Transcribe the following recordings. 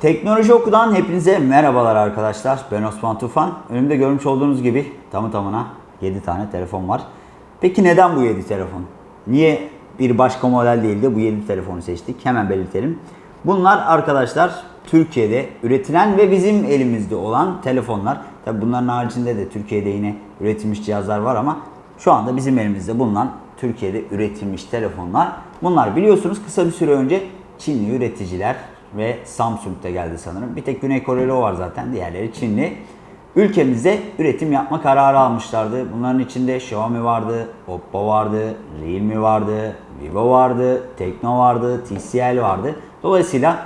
Teknoloji Oku'dan hepinize merhabalar arkadaşlar. Ben Osman Tufan. Önümde görmüş olduğunuz gibi tamı tamına 7 tane telefon var. Peki neden bu 7 telefon? Niye bir başka model değil de bu 7 telefonu seçtik? Hemen belirtelim. Bunlar arkadaşlar Türkiye'de üretilen ve bizim elimizde olan telefonlar. Tabi bunların haricinde de Türkiye'de yine üretilmiş cihazlar var ama şu anda bizim elimizde bulunan Türkiye'de üretilmiş telefonlar. Bunlar biliyorsunuz kısa bir süre önce Çinli üreticiler ve Samsung'da geldi sanırım. Bir tek Güney Koreli o var zaten. Diğerleri Çinli. Ülkemizde üretim yapma kararı almışlardı. Bunların içinde Xiaomi vardı, Oppo vardı, Realme vardı, Vivo vardı, Tekno vardı, TCL vardı. Dolayısıyla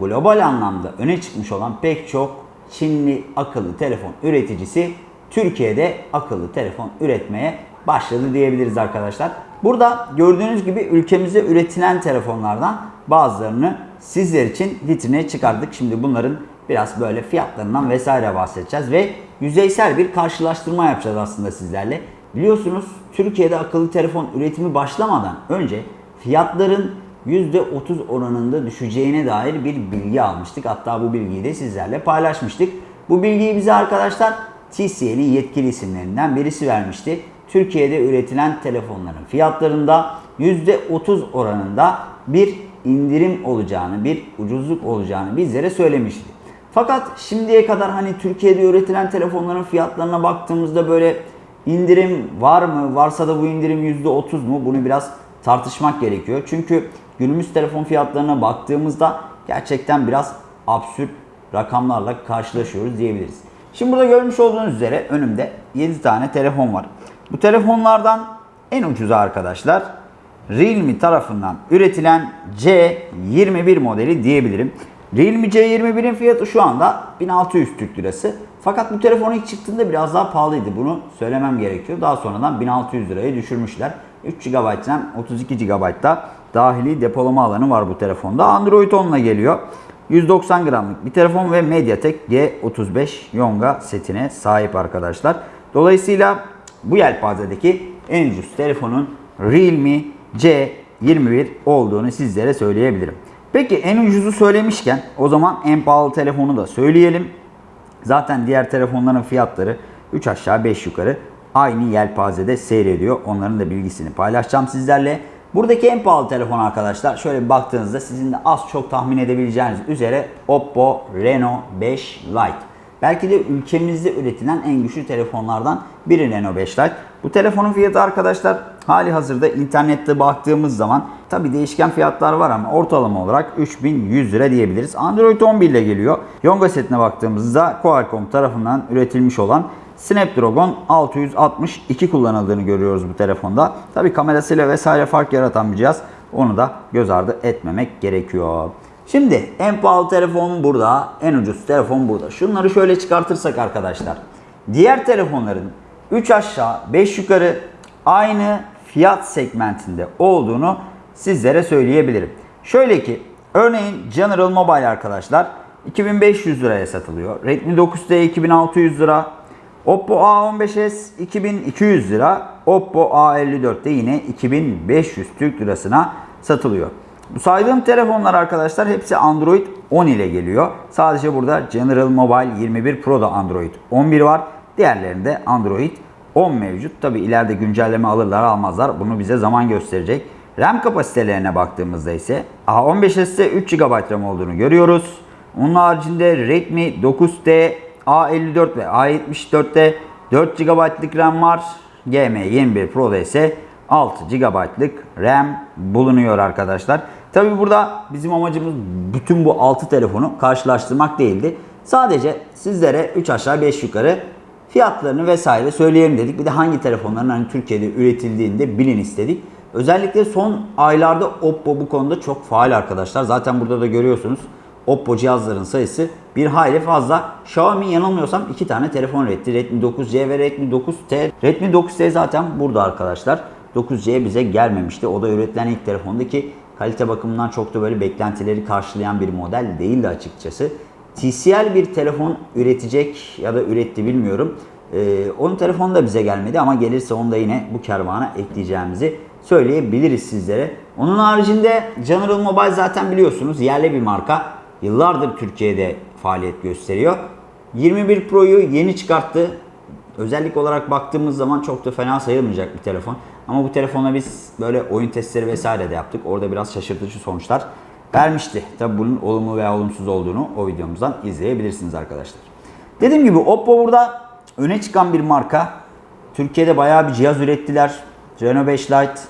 global anlamda öne çıkmış olan pek çok Çinli akıllı telefon üreticisi Türkiye'de akıllı telefon üretmeye başladı diyebiliriz arkadaşlar. Burada gördüğünüz gibi ülkemizde üretilen telefonlardan bazılarını sizler için vitrine çıkardık. Şimdi bunların biraz böyle fiyatlarından vesaire bahsedeceğiz ve yüzeysel bir karşılaştırma yapacağız aslında sizlerle. Biliyorsunuz Türkiye'de akıllı telefon üretimi başlamadan önce fiyatların %30 oranında düşeceğine dair bir bilgi almıştık. Hatta bu bilgiyi de sizlerle paylaşmıştık. Bu bilgiyi bize arkadaşlar TCL'in yetkili isimlerinden birisi vermişti. Türkiye'de üretilen telefonların fiyatlarında %30 oranında bir indirim olacağını, bir ucuzluk olacağını bizlere söylemişti. Fakat şimdiye kadar hani Türkiye'de üretilen telefonların fiyatlarına baktığımızda böyle indirim var mı? Varsa da bu indirim %30 mu? Bunu biraz tartışmak gerekiyor. Çünkü günümüz telefon fiyatlarına baktığımızda gerçekten biraz absürt rakamlarla karşılaşıyoruz diyebiliriz. Şimdi burada görmüş olduğunuz üzere önümde 7 tane telefon var. Bu telefonlardan en ucuzu arkadaşlar Realme tarafından üretilen C21 modeli diyebilirim. Realme C21'in fiyatı şu anda 1600 Türk Lirası. Fakat bu telefon ilk çıktığında biraz daha pahalıydı. Bunu söylemem gerekiyor. Daha sonradan 1600 liraya düşürmüşler. 3 GB RAM, 32 GB da dahili depolama alanı var bu telefonda. Android 10 ile geliyor. 190 gramlık bir telefon ve MediaTek G35 Yonga setine sahip arkadaşlar. Dolayısıyla bu yelpazedeki en ucuz telefonun Realme C21 olduğunu sizlere söyleyebilirim. Peki en ucuzu söylemişken o zaman en pahalı telefonu da söyleyelim. Zaten diğer telefonların fiyatları 3 aşağı 5 yukarı aynı yelpazede seyrediyor. Onların da bilgisini paylaşacağım sizlerle. Buradaki en pahalı telefon arkadaşlar şöyle baktığınızda sizin de az çok tahmin edebileceğiniz üzere Oppo Reno 5 Lite. Belki de ülkemizde üretilen en güçlü telefonlardan biri Reno 5 Lite. Bu telefonun fiyatı arkadaşlar hali hazırda internette baktığımız zaman tabi değişken fiyatlar var ama ortalama olarak 3100 lira diyebiliriz. Android 11 ile geliyor. Yonga setine baktığımızda Qualcomm tarafından üretilmiş olan Snapdragon 662 kullanıldığını görüyoruz bu telefonda. Tabi kamerasıyla vesaire fark yaratan bir cihaz. Onu da göz ardı etmemek gerekiyor. Şimdi en pahalı telefon burada, en ucuz telefon burada. Şunları şöyle çıkartırsak arkadaşlar. Diğer telefonların 3 aşağı 5 yukarı aynı fiyat segmentinde olduğunu sizlere söyleyebilirim. Şöyle ki örneğin General Mobile arkadaşlar 2500 liraya satılıyor. Redmi 9T 2600 lira. Oppo A15s 2200 lira. Oppo A54 de yine 2500 Türk lirasına satılıyor. Bu saydığım telefonlar arkadaşlar hepsi Android 10 ile geliyor. Sadece burada General Mobile 21 Pro'da Android 11 var. Diğerlerinde Android 10 mevcut. Tabi ileride güncelleme alırlar almazlar. Bunu bize zaman gösterecek. RAM kapasitelerine baktığımızda ise A15s'te 3 GB RAM olduğunu görüyoruz. Onun haricinde Redmi 9T, A54 ve A74'te 4 GB'lık RAM var. GM21 Pro'da ise 6 GB'lık RAM bulunuyor arkadaşlar. Tabi burada bizim amacımız bütün bu 6 telefonu karşılaştırmak değildi. Sadece sizlere 3 aşağı 5 yukarı fiyatlarını vesaire söyleyelim dedik. Bir de hangi telefonların hani Türkiye'de üretildiğini de bilin istedik. Özellikle son aylarda Oppo bu konuda çok faal arkadaşlar. Zaten burada da görüyorsunuz Oppo cihazların sayısı bir hayli fazla. Xiaomi yanılmıyorsam iki tane telefon üretti. Redmi 9C ve Redmi 9T. Redmi 9T zaten burada arkadaşlar. 9C bize gelmemişti. O da üretilen ilk telefondu ki kalite bakımından çok da böyle beklentileri karşılayan bir model değildi açıkçası. TCL bir telefon üretecek ya da üretti bilmiyorum. Ee, onun telefonu da bize gelmedi ama gelirse onu da yine bu kervana ekleyeceğimizi söyleyebiliriz sizlere. Onun haricinde General Mobile zaten biliyorsunuz yerli bir marka. yıllardır Türkiye'de faaliyet gösteriyor. 21 Pro'yu yeni çıkarttı. Özellik olarak baktığımız zaman çok da fena sayılmayacak bir telefon. Ama bu telefonla biz böyle oyun testleri vesaire de yaptık. Orada biraz şaşırtıcı sonuçlar vermişti. Tabi bunun olumlu veya olumsuz olduğunu o videomuzdan izleyebilirsiniz arkadaşlar. Dediğim gibi Oppo burada öne çıkan bir marka. Türkiye'de bayağı bir cihaz ürettiler. Reno 5 Lite,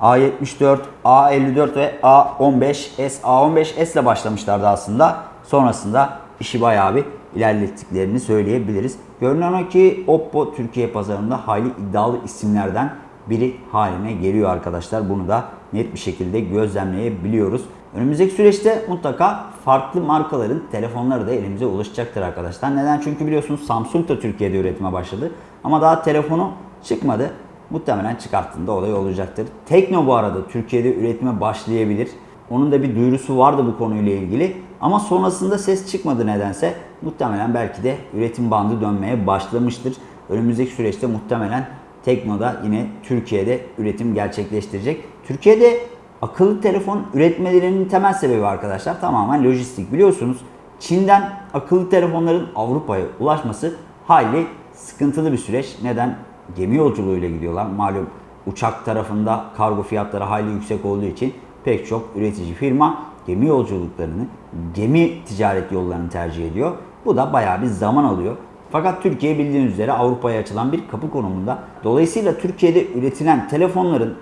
A74, A54 ve A15S. A15S ile başlamışlardı aslında. Sonrasında işi bayağı bir ilerlettiklerini söyleyebiliriz. Görünen o ki Oppo Türkiye pazarında hayli iddialı isimlerden biri haline geliyor arkadaşlar. Bunu da net bir şekilde gözlemleyebiliyoruz. Önümüzdeki süreçte mutlaka farklı markaların telefonları da elimize ulaşacaktır arkadaşlar. Neden? Çünkü biliyorsunuz Samsung da Türkiye'de üretime başladı. Ama daha telefonu çıkmadı. Muhtemelen çıkarttığında olay olacaktır. Tekno bu arada Türkiye'de üretime başlayabilir. Onun da bir duyurusu vardı bu konuyla ilgili. Ama sonrasında ses çıkmadı nedense. Muhtemelen belki de üretim bandı dönmeye başlamıştır. Önümüzdeki süreçte muhtemelen Tekno'da yine Türkiye'de üretim gerçekleştirecek. Türkiye'de akıllı telefon üretmelerinin temel sebebi arkadaşlar tamamen lojistik. Biliyorsunuz Çin'den akıllı telefonların Avrupa'ya ulaşması hayli sıkıntılı bir süreç. Neden? Gemi yolculuğuyla gidiyorlar. Malum uçak tarafında kargo fiyatları hayli yüksek olduğu için pek çok üretici firma gemi yolculuklarını, gemi ticaret yollarını tercih ediyor. Bu da bayağı bir zaman alıyor. Fakat Türkiye bildiğiniz üzere Avrupa'ya açılan bir kapı konumunda. Dolayısıyla Türkiye'de üretilen telefonların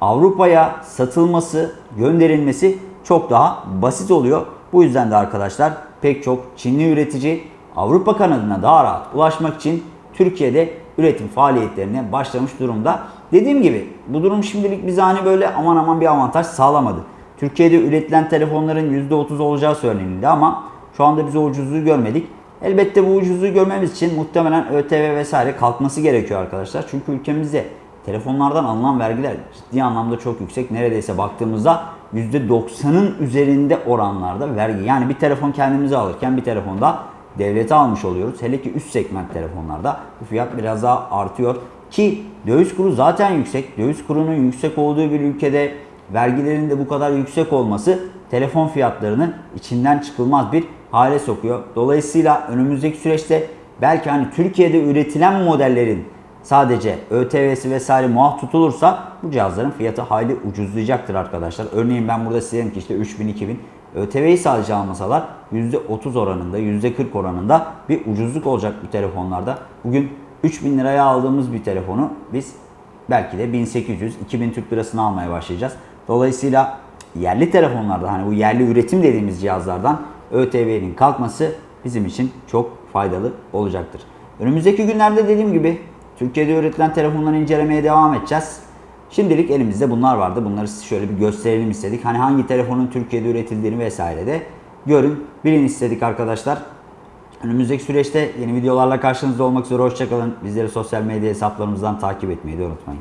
Avrupa'ya satılması, gönderilmesi çok daha basit oluyor. Bu yüzden de arkadaşlar pek çok Çinli üretici Avrupa kanadına daha rahat ulaşmak için Türkiye'de üretim faaliyetlerine başlamış durumda. Dediğim gibi bu durum şimdilik bize hani böyle aman aman bir avantaj sağlamadı. Türkiye'de üretilen telefonların %30 olacağı söylenildi ama şu anda biz o ucuzluğu görmedik. Elbette bu ucuzluğu görmemiz için muhtemelen ÖTV vesaire kalkması gerekiyor arkadaşlar. Çünkü ülkemizde telefonlardan alınan vergiler ciddi anlamda çok yüksek. Neredeyse baktığımızda %90'ın üzerinde oranlarda vergi. Yani bir telefon kendimize alırken bir telefonda devlete almış oluyoruz. Hele ki üst segment telefonlarda bu fiyat biraz daha artıyor. Ki döviz kuru zaten yüksek. Döviz kurunun yüksek olduğu bir ülkede vergilerin de bu kadar yüksek olması telefon fiyatlarını içinden çıkılmaz bir hale sokuyor. Dolayısıyla önümüzdeki süreçte belki hani Türkiye'de üretilen modellerin sadece ÖTV'si vesaire muaf tutulursa bu cihazların fiyatı hayli ucuzlayacaktır arkadaşlar. Örneğin ben burada size ki işte 3000-2000 ÖTV'yi sadece almasalar %30 oranında, %40 oranında bir ucuzluk olacak bu telefonlarda. Bugün 3000 liraya aldığımız bir telefonu biz belki de 1800-2000 Türk lirasını almaya başlayacağız. Dolayısıyla yerli telefonlarda hani bu yerli üretim dediğimiz cihazlardan ÖTV'nin kalkması bizim için çok faydalı olacaktır. Önümüzdeki günlerde dediğim gibi Türkiye'de üretilen telefonları incelemeye devam edeceğiz. Şimdilik elimizde bunlar vardı. Bunları şöyle bir gösterelim istedik. Hani hangi telefonun Türkiye'de üretildiğini vesaire de görün, bilin istedik arkadaşlar. Önümüzdeki süreçte yeni videolarla karşınızda olmak üzere hoşçakalın. Bizleri sosyal medya hesaplarımızdan takip etmeyi de unutmayın.